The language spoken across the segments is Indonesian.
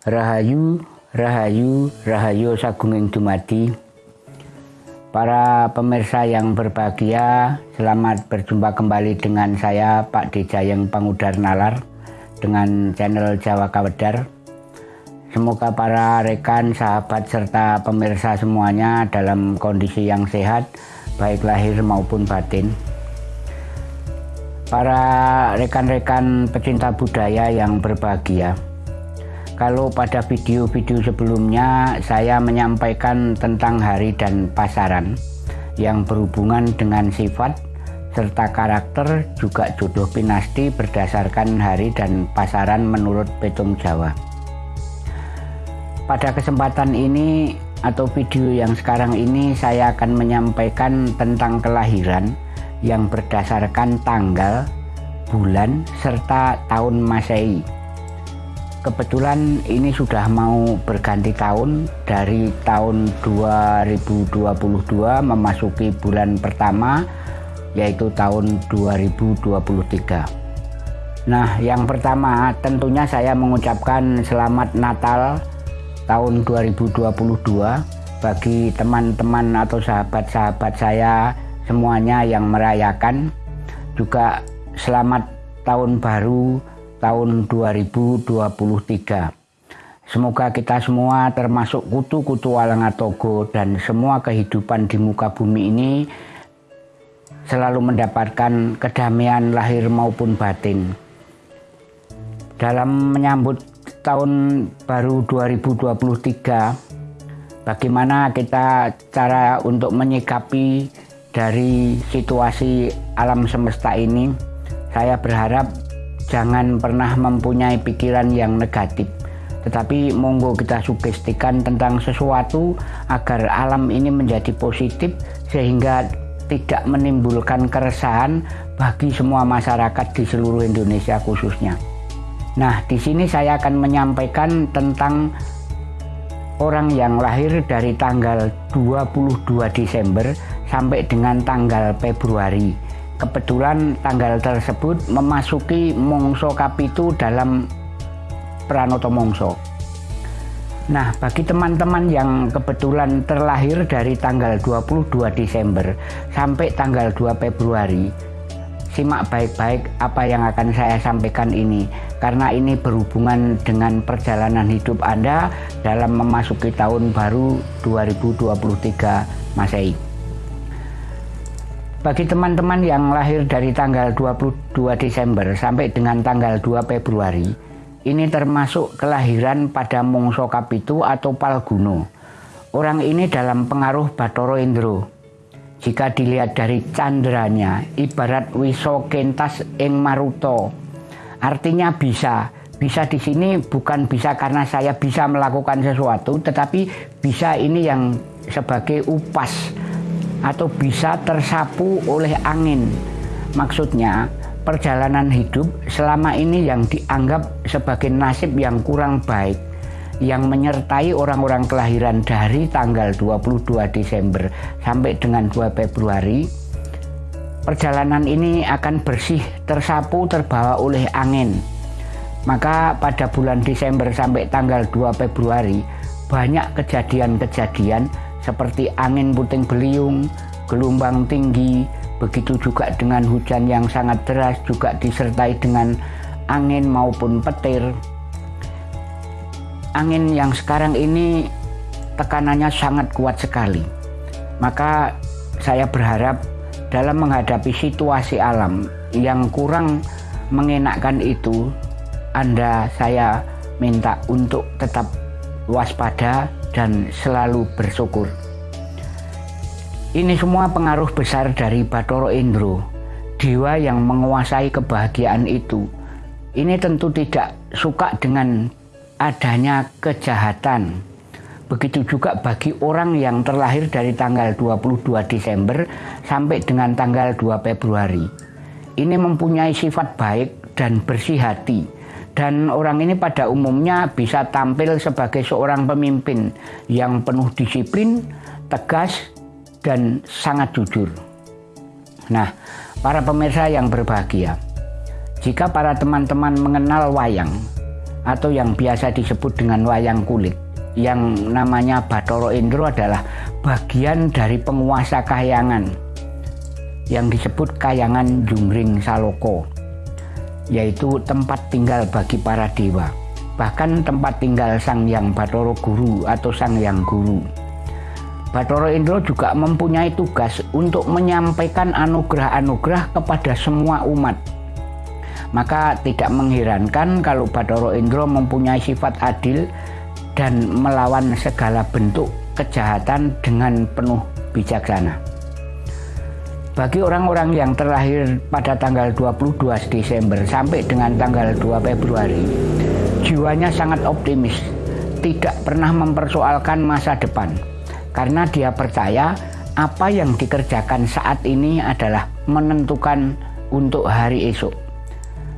Rahayu, Rahayu, Rahayu Sagunging Dumadi. Para pemirsa yang berbahagia, selamat berjumpa kembali dengan saya Pak Dijayeng Pangudar Nalar dengan channel Jawa Kawedar. Semoga para rekan, sahabat, serta pemirsa semuanya dalam kondisi yang sehat, baik lahir maupun batin. Para rekan-rekan pecinta budaya yang berbahagia, kalau pada video-video sebelumnya saya menyampaikan tentang hari dan pasaran yang berhubungan dengan sifat serta karakter juga jodoh pinasti berdasarkan hari dan pasaran menurut petung Jawa. Pada kesempatan ini atau video yang sekarang ini saya akan menyampaikan tentang kelahiran yang berdasarkan tanggal, bulan, serta tahun Masehi kebetulan ini sudah mau berganti tahun. Dari tahun 2022 memasuki bulan pertama yaitu tahun 2023 nah yang pertama tentunya saya mengucapkan selamat Natal tahun 2022 bagi teman-teman atau sahabat-sahabat saya semuanya yang merayakan. Juga selamat tahun baru tahun 2023. Semoga kita semua termasuk kutu-kutu Walangatogo dan semua kehidupan di muka bumi ini selalu mendapatkan kedamaian lahir maupun batin. Dalam menyambut tahun baru 2023, bagaimana kita cara untuk menyikapi dari situasi alam semesta ini, saya berharap jangan pernah mempunyai pikiran yang negatif tetapi monggo kita sugestikan tentang sesuatu agar alam ini menjadi positif sehingga tidak menimbulkan keresahan bagi semua masyarakat di seluruh Indonesia khususnya. Nah, di sini saya akan menyampaikan tentang orang yang lahir dari tanggal 22 Desember sampai dengan tanggal Februari kebetulan tanggal tersebut memasuki Mongso Kapitu dalam Pranoto Mongso. Nah, bagi teman-teman yang kebetulan terlahir dari tanggal 22 Desember sampai tanggal 2 Februari, simak baik-baik apa yang akan saya sampaikan ini karena ini berhubungan dengan perjalanan hidup Anda dalam memasuki tahun baru 2023 Masehi. Bagi teman-teman yang lahir dari tanggal 22 Desember sampai dengan tanggal 2 Februari, ini termasuk kelahiran pada Mongso Kapitu atau Palguno. Orang ini dalam pengaruh Batoro Indro. Jika dilihat dari candranya, ibarat wiso kentas ing maruto. Artinya bisa. Bisa di sini bukan bisa karena saya bisa melakukan sesuatu, tetapi bisa ini yang sebagai upas atau bisa tersapu oleh angin. Maksudnya, perjalanan hidup selama ini yang dianggap sebagai nasib yang kurang baik yang menyertai orang-orang kelahiran dari tanggal 22 Desember sampai dengan 2 Februari perjalanan ini akan bersih tersapu terbawa oleh angin maka pada bulan Desember sampai tanggal 2 Februari banyak kejadian-kejadian seperti angin puting beliung, gelombang tinggi, begitu juga dengan hujan yang sangat deras juga disertai dengan angin maupun petir. Angin yang sekarang ini tekanannya sangat kuat sekali. Maka saya berharap dalam menghadapi situasi alam yang kurang mengenakkan itu, Anda saya minta untuk tetap waspada dan selalu bersyukur. Ini semua pengaruh besar dari Batoro Indro, dewa yang menguasai kebahagiaan itu. Ini tentu tidak suka dengan adanya kejahatan. Begitu juga bagi orang yang terlahir dari tanggal 22 Desember sampai dengan tanggal 2 Februari. Ini mempunyai sifat baik dan bersih hati dan orang ini pada umumnya bisa tampil sebagai seorang pemimpin yang penuh disiplin, tegas, dan sangat jujur. Nah, para pemirsa yang berbahagia, jika para teman-teman mengenal wayang atau yang biasa disebut dengan wayang kulit yang namanya Batoro Indro adalah bagian dari penguasa kahyangan yang disebut kayangan Jungring Saloko yaitu tempat tinggal bagi para dewa bahkan tempat tinggal Sang Yang Batoro Guru atau Sang Yang Guru Batoro Indro juga mempunyai tugas untuk menyampaikan anugerah-anugerah kepada semua umat maka tidak mengherankan kalau Batoro Indro mempunyai sifat adil dan melawan segala bentuk kejahatan dengan penuh bijaksana. Bagi orang-orang yang terlahir pada tanggal 22 Desember sampai dengan tanggal 2 Februari, jiwanya sangat optimis, tidak pernah mempersoalkan masa depan, karena dia percaya apa yang dikerjakan saat ini adalah menentukan untuk hari esok.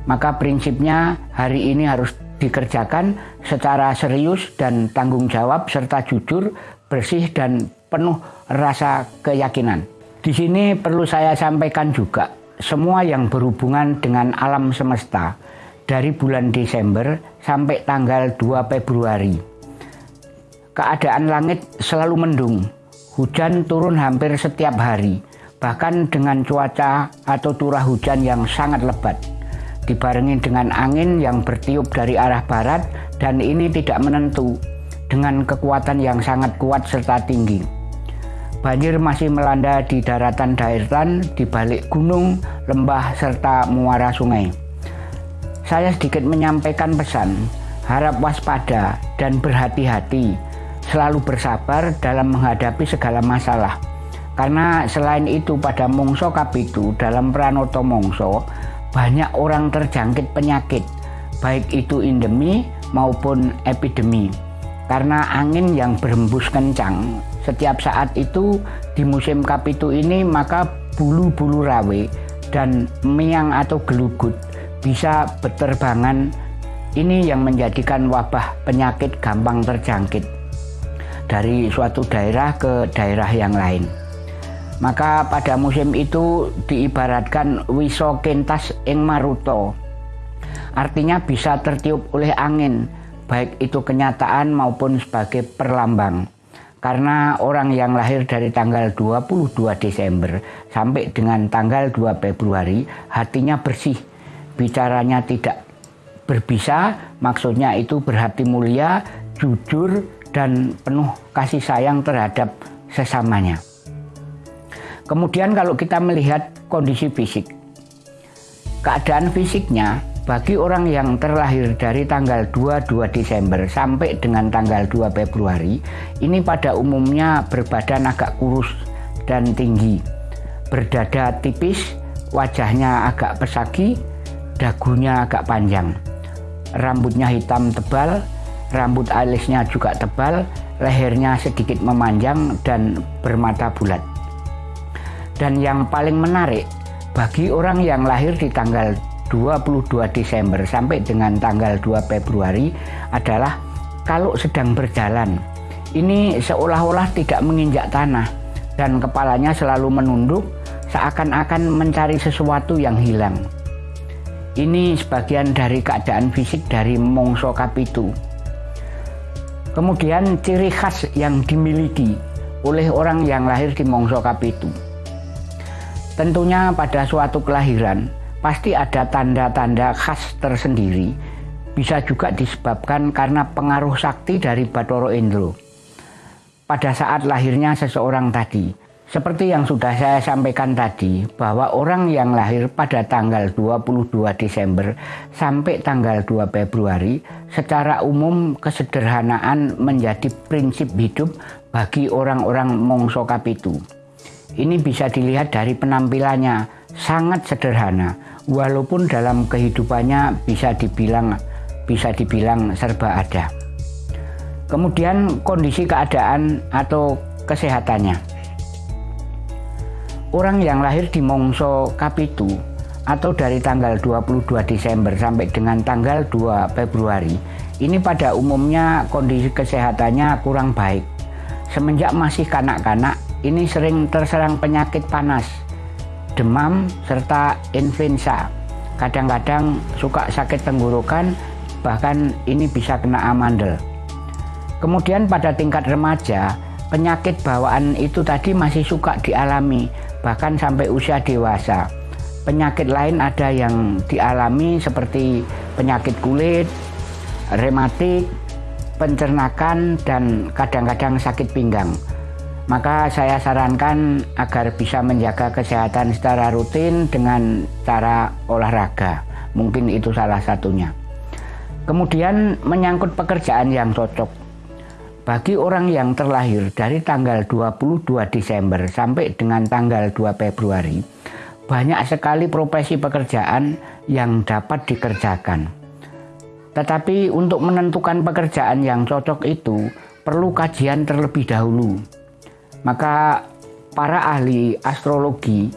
Maka prinsipnya hari ini harus dikerjakan secara serius dan tanggung jawab serta jujur, bersih dan penuh rasa keyakinan. Di sini perlu saya sampaikan juga semua yang berhubungan dengan alam semesta dari bulan Desember sampai tanggal 2 Februari. Keadaan langit selalu mendung, hujan turun hampir setiap hari, bahkan dengan cuaca atau turah hujan yang sangat lebat dibarengi dengan angin yang bertiup dari arah barat dan ini tidak menentu dengan kekuatan yang sangat kuat serta tinggi. Banjir masih melanda di daratan daerah, di balik gunung, lembah, serta muara sungai. Saya sedikit menyampaikan pesan, harap waspada dan berhati-hati, selalu bersabar dalam menghadapi segala masalah. Karena selain itu pada Mongso Kapitu dalam Pranoto Mongso, banyak orang terjangkit penyakit, baik itu endemi maupun epidemi. Karena angin yang berhembus kencang, setiap saat itu di musim kapitu ini maka bulu-bulu rawe dan miang atau gelugut bisa berterbangan ini yang menjadikan wabah penyakit gampang terjangkit dari suatu daerah ke daerah yang lain. Maka pada musim itu diibaratkan wiso kentas ing maruto. Artinya bisa tertiup oleh angin, baik itu kenyataan maupun sebagai perlambang. Karena orang yang lahir dari tanggal 22 Desember sampai dengan tanggal 2 Februari hatinya bersih, bicaranya tidak berbisa, maksudnya itu berhati mulia, jujur, dan penuh kasih sayang terhadap sesamanya. Kemudian kalau kita melihat kondisi fisik, keadaan fisiknya bagi orang yang terlahir dari tanggal 22 Desember sampai dengan tanggal 2 Februari, ini pada umumnya berbadan agak kurus dan tinggi, berdada tipis, wajahnya agak pesagi, dagunya agak panjang, rambutnya hitam tebal, rambut alisnya juga tebal, lehernya sedikit memanjang dan bermata bulat. Dan yang paling menarik, bagi orang yang lahir di tanggal 22 Desember sampai dengan tanggal 2 Februari adalah kalau sedang berjalan, ini seolah-olah tidak menginjak tanah dan kepalanya selalu menunduk seakan-akan mencari sesuatu yang hilang. Ini sebagian dari keadaan fisik dari Mongso Kapitu. Kemudian ciri khas yang dimiliki oleh orang yang lahir di Mongso Kapitu Tentunya pada suatu kelahiran pasti ada tanda-tanda khas tersendiri. Bisa juga disebabkan karena pengaruh sakti dari Batoro Indro. Pada saat lahirnya seseorang tadi, seperti yang sudah saya sampaikan tadi, bahwa orang yang lahir pada tanggal 22 Desember sampai tanggal 2 Februari, secara umum kesederhanaan menjadi prinsip hidup bagi orang-orang Mongso Kapitu. Ini bisa dilihat dari penampilannya, sangat sederhana, walaupun dalam kehidupannya bisa dibilang bisa dibilang serba ada. Kemudian kondisi keadaan atau kesehatannya. Orang yang lahir di Mongso Kapitu atau dari tanggal 22 Desember sampai dengan tanggal 2 Februari ini pada umumnya kondisi kesehatannya kurang baik. Semenjak masih kanak-kanak ini sering terserang penyakit panas, demam, serta influenza. Kadang-kadang suka sakit tenggorokan bahkan ini bisa kena amandel. Kemudian pada tingkat remaja, penyakit bawaan itu tadi masih suka dialami, bahkan sampai usia dewasa. Penyakit lain ada yang dialami seperti penyakit kulit, rematik, pencernakan, dan kadang-kadang sakit pinggang. Maka saya sarankan agar bisa menjaga kesehatan secara rutin dengan cara olahraga. Mungkin itu salah satunya. Kemudian menyangkut pekerjaan yang cocok. Bagi orang yang terlahir dari tanggal 22 Desember sampai dengan tanggal 2 Februari, banyak sekali profesi pekerjaan yang dapat dikerjakan. Tetapi untuk menentukan pekerjaan yang cocok itu perlu kajian terlebih dahulu. Maka para ahli astrologi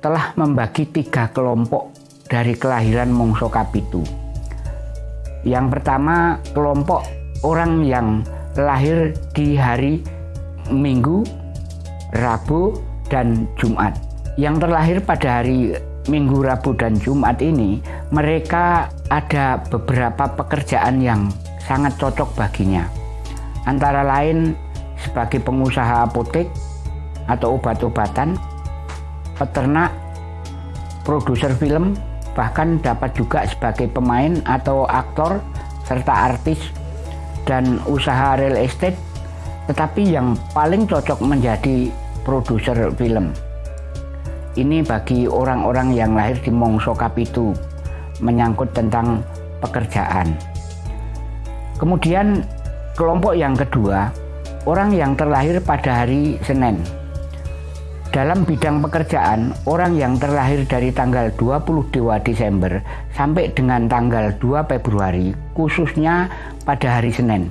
telah membagi tiga kelompok dari kelahiran Mongso Kapitu. Yang pertama kelompok orang yang lahir di hari Minggu, Rabu, dan Jumat. Yang terlahir pada hari Minggu, Rabu, dan Jumat ini, mereka ada beberapa pekerjaan yang sangat cocok baginya. Antara lain sebagai pengusaha apotek atau obat-obatan, peternak, produser film, bahkan dapat juga sebagai pemain atau aktor serta artis dan usaha real estate, tetapi yang paling cocok menjadi produser film. Ini bagi orang-orang yang lahir di Mongso Kapitu, menyangkut tentang pekerjaan. Kemudian kelompok yang kedua, orang yang terlahir pada hari Senin. Dalam bidang pekerjaan, orang yang terlahir dari tanggal 22 Desember sampai dengan tanggal 2 Februari, khususnya pada hari Senin.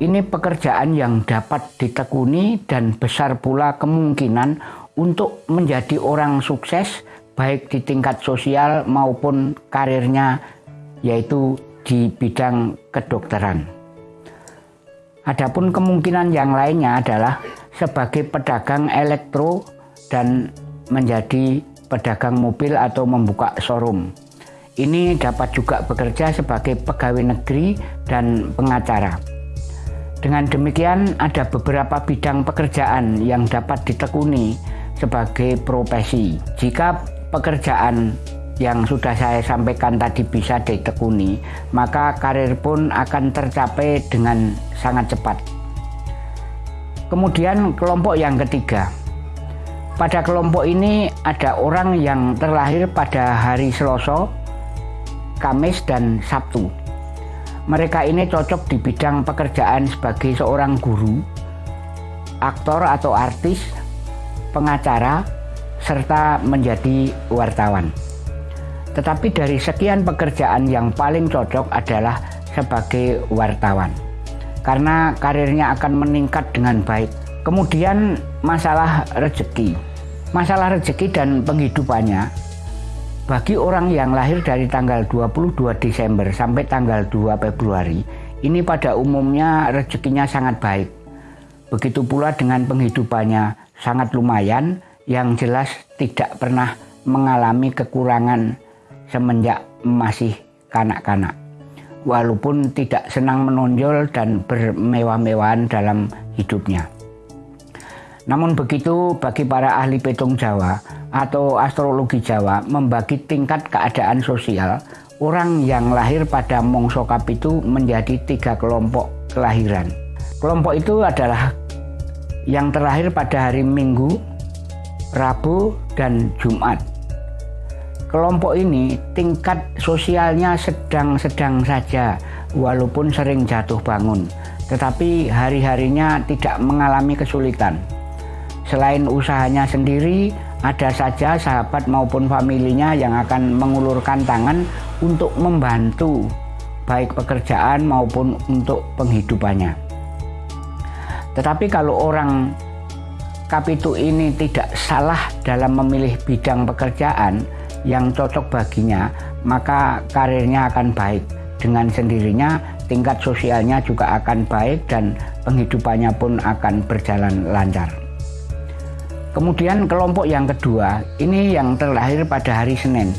Ini pekerjaan yang dapat ditekuni dan besar pula kemungkinan untuk menjadi orang sukses baik di tingkat sosial maupun karirnya yaitu di bidang kedokteran. Adapun kemungkinan yang lainnya adalah sebagai pedagang elektro dan menjadi pedagang mobil atau membuka showroom. Ini dapat juga bekerja sebagai pegawai negeri dan pengacara. Dengan demikian, ada beberapa bidang pekerjaan yang dapat ditekuni sebagai profesi. Jika pekerjaan yang sudah saya sampaikan tadi bisa ditekuni, maka karir pun akan tercapai dengan sangat cepat. Kemudian kelompok yang ketiga. Pada kelompok ini ada orang yang terlahir pada hari Selasa, Kamis, dan Sabtu. Mereka ini cocok di bidang pekerjaan sebagai seorang guru, aktor atau artis, pengacara, serta menjadi wartawan. Tetapi dari sekian pekerjaan yang paling cocok adalah sebagai wartawan karena karirnya akan meningkat dengan baik. Kemudian masalah rezeki. Masalah rezeki dan penghidupannya bagi orang yang lahir dari tanggal 22 Desember sampai tanggal 2 Februari ini pada umumnya rezekinya sangat baik. Begitu pula dengan penghidupannya sangat lumayan yang jelas tidak pernah mengalami kekurangan semenjak masih kanak-kanak walaupun tidak senang menonjol dan bermewah-mewahan dalam hidupnya. Namun begitu bagi para ahli petung Jawa atau astrologi Jawa membagi tingkat keadaan sosial orang yang lahir pada Mongso Kapitu menjadi tiga kelompok kelahiran. Kelompok itu adalah yang terlahir pada hari Minggu, Rabu, dan Jumat Kelompok ini tingkat sosialnya sedang-sedang saja, walaupun sering jatuh bangun, tetapi hari-harinya tidak mengalami kesulitan. Selain usahanya sendiri, ada saja sahabat maupun familinya yang akan mengulurkan tangan untuk membantu, baik pekerjaan maupun untuk penghidupannya. Tetapi kalau orang Kapitu ini tidak salah dalam memilih bidang pekerjaan, yang cocok baginya, maka karirnya akan baik. Dengan sendirinya, tingkat sosialnya juga akan baik dan penghidupannya pun akan berjalan lancar. Kemudian kelompok yang kedua, ini yang terlahir pada hari Senin.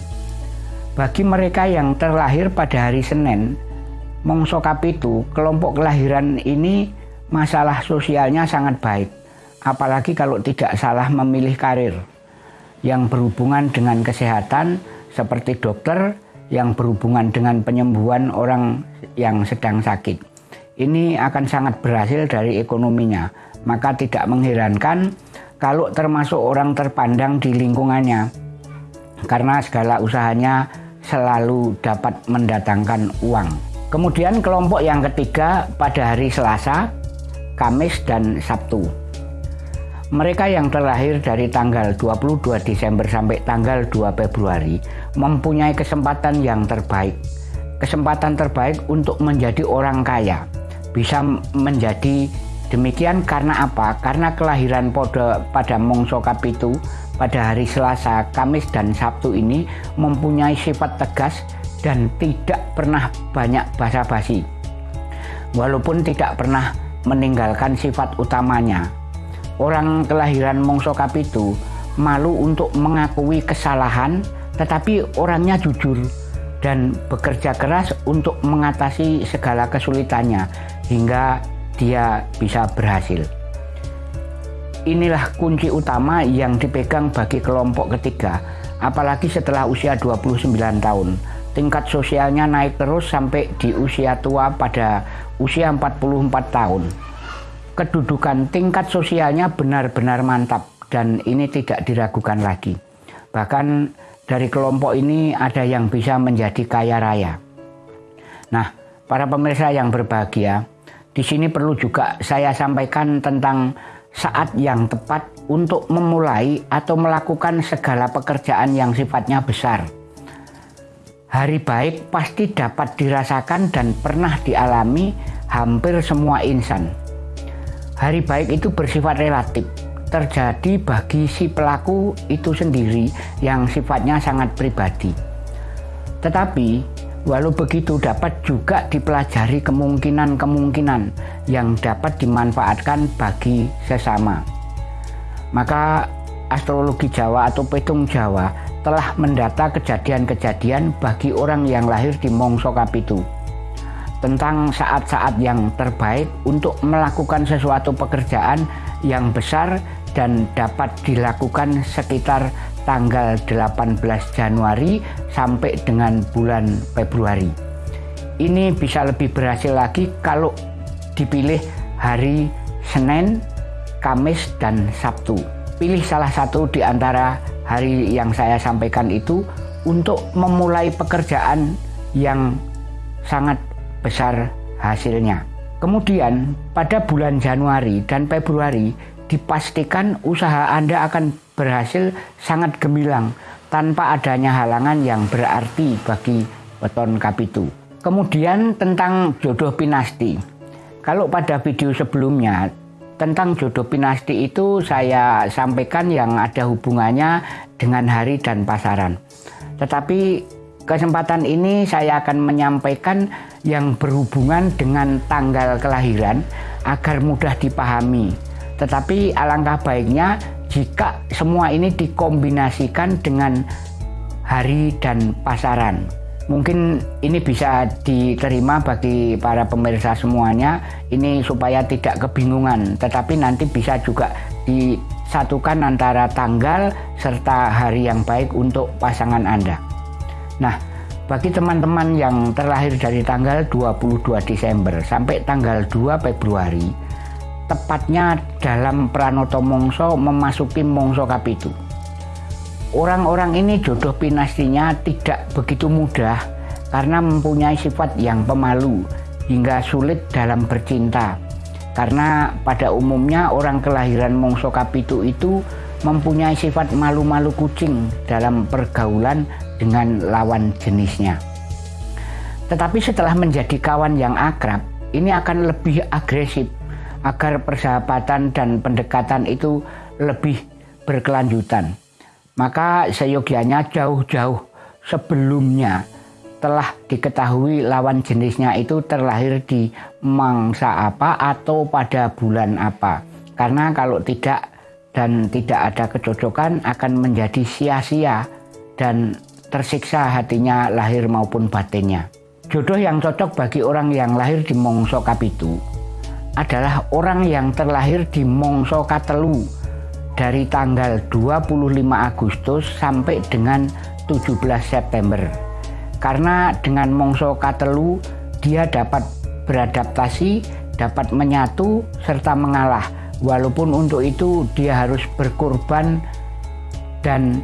Bagi mereka yang terlahir pada hari Senin, Mongso Kapitu, kelompok kelahiran ini masalah sosialnya sangat baik. Apalagi kalau tidak salah memilih karir yang berhubungan dengan kesehatan seperti dokter, yang berhubungan dengan penyembuhan orang yang sedang sakit. Ini akan sangat berhasil dari ekonominya. Maka tidak mengherankan kalau termasuk orang terpandang di lingkungannya. Karena segala usahanya selalu dapat mendatangkan uang. Kemudian kelompok yang ketiga pada hari Selasa, Kamis, dan Sabtu. Mereka yang terlahir dari tanggal 22 Desember sampai tanggal 2 Februari mempunyai kesempatan yang terbaik. Kesempatan terbaik untuk menjadi orang kaya. Bisa menjadi demikian karena apa? Karena kelahiran pada, pada Mongso Kapitu pada hari Selasa, Kamis, dan Sabtu ini mempunyai sifat tegas dan tidak pernah banyak basa-basi. Walaupun tidak pernah meninggalkan sifat utamanya. Orang kelahiran Mongso Kapitu malu untuk mengakui kesalahan tetapi orangnya jujur dan bekerja keras untuk mengatasi segala kesulitannya hingga dia bisa berhasil. Inilah kunci utama yang dipegang bagi kelompok ketiga, apalagi setelah usia 29 tahun tingkat sosialnya naik terus sampai di usia tua pada usia 44 tahun. Kedudukan tingkat sosialnya benar-benar mantap dan ini tidak diragukan lagi. Bahkan dari kelompok ini ada yang bisa menjadi kaya raya. Nah, para pemirsa yang berbahagia, di sini perlu juga saya sampaikan tentang saat yang tepat untuk memulai atau melakukan segala pekerjaan yang sifatnya besar Hari baik pasti dapat dirasakan dan pernah dialami hampir semua insan. Hari baik itu bersifat relatif, terjadi bagi si pelaku itu sendiri yang sifatnya sangat pribadi. Tetapi, walau begitu dapat juga dipelajari kemungkinan-kemungkinan yang dapat dimanfaatkan bagi sesama. Maka astrologi Jawa atau petung Jawa telah mendata kejadian-kejadian bagi orang yang lahir di Mongso Kapitu tentang saat-saat yang terbaik untuk melakukan sesuatu pekerjaan yang besar dan dapat dilakukan sekitar tanggal 18 Januari sampai dengan bulan Februari. Ini bisa lebih berhasil lagi kalau dipilih hari Senin, Kamis, dan Sabtu. Pilih salah satu di antara hari yang saya sampaikan itu untuk memulai pekerjaan yang sangat besar hasilnya. Kemudian pada bulan Januari dan Februari dipastikan usaha Anda akan berhasil sangat gemilang tanpa adanya halangan yang berarti bagi beton kapitu. Kemudian tentang jodoh pinasti. Kalau pada video sebelumnya tentang jodoh pinasti itu saya sampaikan yang ada hubungannya dengan hari dan pasaran. Tetapi kesempatan ini saya akan menyampaikan yang berhubungan dengan tanggal kelahiran agar mudah dipahami. Tetapi alangkah baiknya jika semua ini dikombinasikan dengan hari dan pasaran mungkin ini bisa diterima bagi para pemirsa semuanya ini supaya tidak kebingungan tetapi nanti bisa juga disatukan antara tanggal serta hari yang baik untuk pasangan Anda nah bagi teman-teman yang terlahir dari tanggal 22 Desember sampai tanggal 2 Februari tepatnya dalam Pranoto Mongso memasuki Mongso Kapitu Orang-orang ini jodoh pinastinya tidak begitu mudah karena mempunyai sifat yang pemalu hingga sulit dalam bercinta. Karena pada umumnya orang kelahiran Mongso Kapitu itu mempunyai sifat malu-malu kucing dalam pergaulan dengan lawan jenisnya. Tetapi setelah menjadi kawan yang akrab, ini akan lebih agresif agar persahabatan dan pendekatan itu lebih berkelanjutan. Maka seyogianya jauh-jauh sebelumnya telah diketahui lawan jenisnya itu terlahir di mangsa apa atau pada bulan apa. Karena kalau tidak dan tidak ada kecocokan akan menjadi sia-sia dan tersiksa hatinya lahir maupun batinnya. Jodoh yang cocok bagi orang yang lahir di Mongso Kapitu adalah orang yang terlahir di Mongso Katelu dari tanggal 25 Agustus sampai dengan 17 September. Karena dengan Mongso Katelu dia dapat beradaptasi, dapat menyatu serta mengalah. Walaupun untuk itu dia harus berkorban dan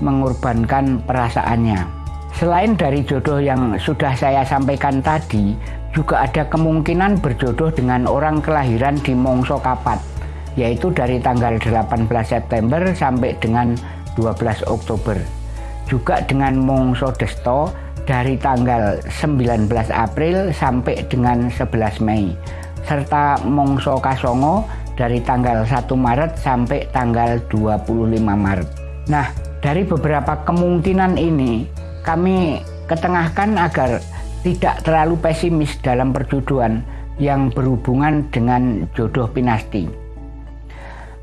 mengorbankan perasaannya. Selain dari jodoh yang sudah saya sampaikan tadi, juga ada kemungkinan berjodoh dengan orang kelahiran di Mongso Kapat, yaitu dari tanggal 18 September sampai dengan 12 Oktober. Juga dengan Mongso Desto dari tanggal 19 April sampai dengan 11 Mei, serta Mongso Kasongo dari tanggal 1 Maret sampai tanggal 25 Maret. Nah, dari beberapa kemungkinan ini, kami ketengahkan agar tidak terlalu pesimis dalam perjodohan yang berhubungan dengan jodoh pinasti.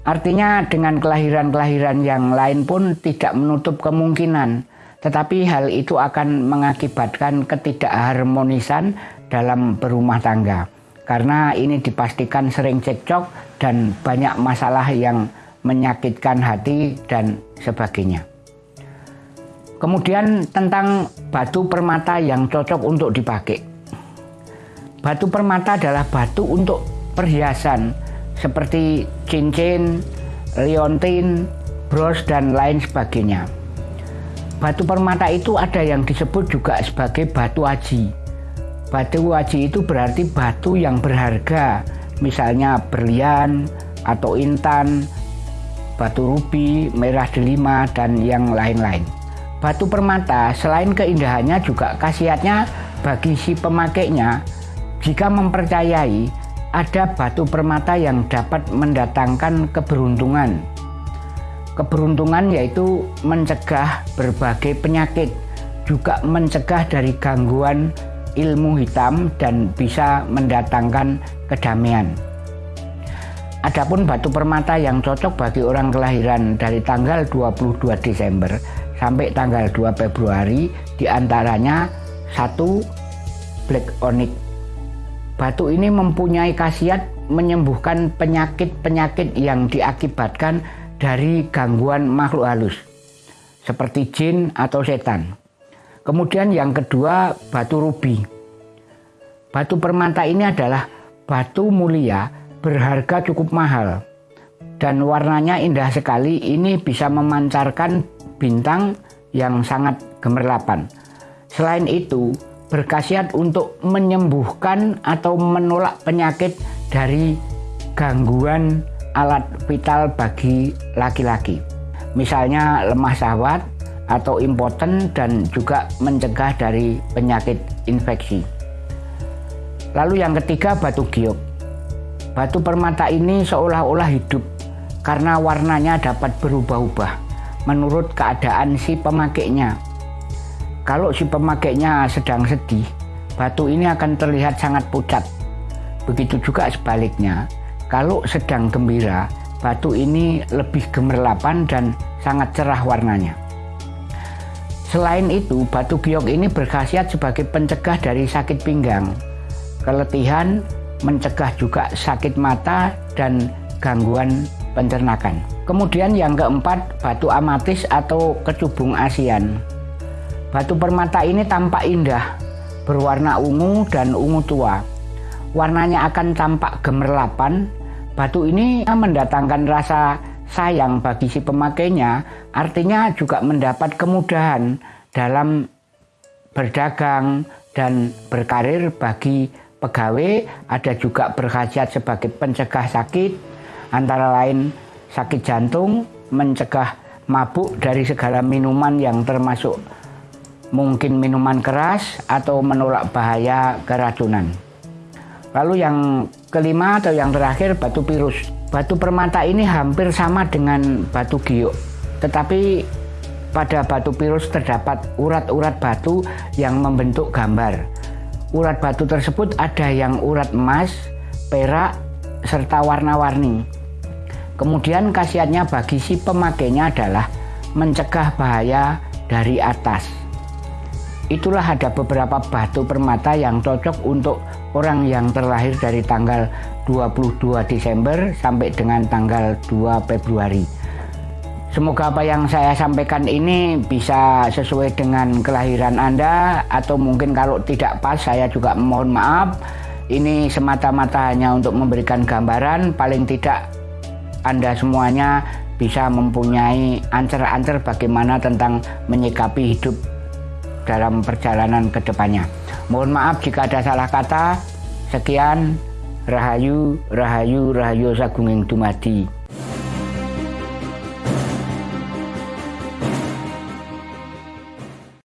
Artinya dengan kelahiran-kelahiran yang lain pun tidak menutup kemungkinan, tetapi hal itu akan mengakibatkan ketidakharmonisan dalam berumah tangga. Karena ini dipastikan sering cekcok dan banyak masalah yang menyakitkan hati dan sebagainya. Kemudian tentang batu permata yang cocok untuk dipakai. Batu permata adalah batu untuk perhiasan seperti cincin, liontin, bros dan lain sebagainya. Batu permata itu ada yang disebut juga sebagai batu aji. Batu aji itu berarti batu yang berharga, misalnya berlian atau intan, batu rubi, merah delima, dan yang lain-lain. Batu permata selain keindahannya juga khasiatnya bagi si pemakainya jika mempercayai ada batu permata yang dapat mendatangkan keberuntungan. Keberuntungan yaitu mencegah berbagai penyakit, juga mencegah dari gangguan ilmu hitam dan bisa mendatangkan kedamaian. Adapun batu permata yang cocok bagi orang kelahiran dari tanggal 22 Desember sampai tanggal 2 Februari di antaranya satu black onyx. Batu ini mempunyai khasiat menyembuhkan penyakit-penyakit yang diakibatkan dari gangguan makhluk halus seperti jin atau setan. Kemudian yang kedua batu rubi. Batu permata ini adalah batu mulia berharga cukup mahal dan warnanya indah sekali ini bisa memancarkan bintang yang sangat gemerlapan. Selain itu, berkhasiat untuk menyembuhkan atau menolak penyakit dari gangguan alat vital bagi laki-laki. Misalnya lemah syahwat atau impoten dan juga mencegah dari penyakit infeksi. Lalu yang ketiga batu giok. Batu permata ini seolah-olah hidup karena warnanya dapat berubah-ubah menurut keadaan si pemakainya. Kalau si pemakainya sedang sedih, batu ini akan terlihat sangat pucat. Begitu juga sebaliknya, kalau sedang gembira, batu ini lebih gemerlapan dan sangat cerah warnanya. Selain itu, batu giok ini berkhasiat sebagai pencegah dari sakit pinggang, keletihan, mencegah juga sakit mata dan gangguan pencernakan. Kemudian yang keempat, batu amatis atau kecubung ASEAN. Batu permata ini tampak indah, berwarna ungu dan ungu tua. Warnanya akan tampak gemerlapan. Batu ini mendatangkan rasa sayang bagi si pemakainya, artinya juga mendapat kemudahan dalam berdagang dan berkarir bagi pegawai, ada juga berkhasiat sebagai pencegah sakit, antara lain sakit jantung, mencegah mabuk dari segala minuman yang termasuk mungkin minuman keras atau menolak bahaya keracunan. Lalu yang kelima atau yang terakhir batu pirus. Batu permata ini hampir sama dengan batu giok, tetapi pada batu pirus terdapat urat-urat batu yang membentuk gambar. Urat batu tersebut ada yang urat emas, perak, serta warna-warni. Kemudian khasiatnya bagi si pemakainya adalah mencegah bahaya dari atas. Itulah ada beberapa batu permata yang cocok untuk orang yang terlahir dari tanggal 22 Desember sampai dengan tanggal 2 Februari. Semoga apa yang saya sampaikan ini bisa sesuai dengan kelahiran Anda atau mungkin kalau tidak pas saya juga mohon maaf. Ini semata-mata hanya untuk memberikan gambaran paling tidak Anda semuanya bisa mempunyai ancer-ancer bagaimana tentang menyikapi hidup dalam perjalanan ke depannya. Mohon maaf jika ada salah kata. Sekian, Rahayu, Rahayu, Rahayu Sagunging Dumadi.